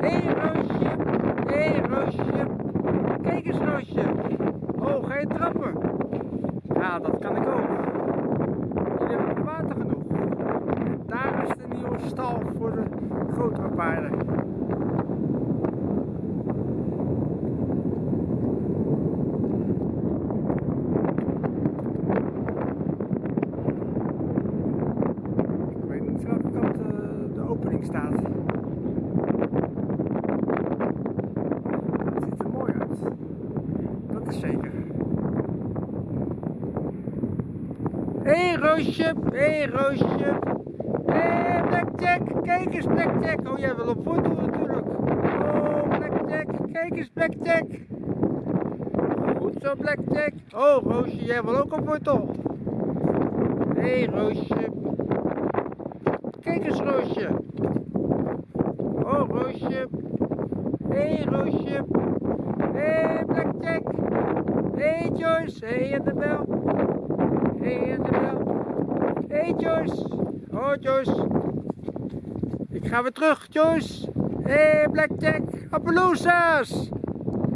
Hé hey, Roosje, hé hey, Roosje. Kijk eens Roosje. Oh, ga je trappen? Ja, dat kan ik ook. Jullie hebben water genoeg. En daar is de nieuwe stal voor de grotere paarden. Ik weet niet welke kant eh, de opening staat. Zeker. Hé hey, Roosje, hé hey, Roosje. Hé hey, Blackjack, kijk eens Blackjack. Oh jij wil op foto natuurlijk. Oh Blackjack, kijk eens Blackjack. Goed zo Blackjack. Oh Roosje, jij wil ook op foto. Hé hey, Roosje. Kijk eens Roosje. Oh Roosje. Hé hey, Roosje. Hé hey, Joyce. Hey, Annabel. Hey, Annabel. Hey, Joyce. Oh Joyce. Ik ga weer terug Joyce. Hey, Blackjack. Appaloosas.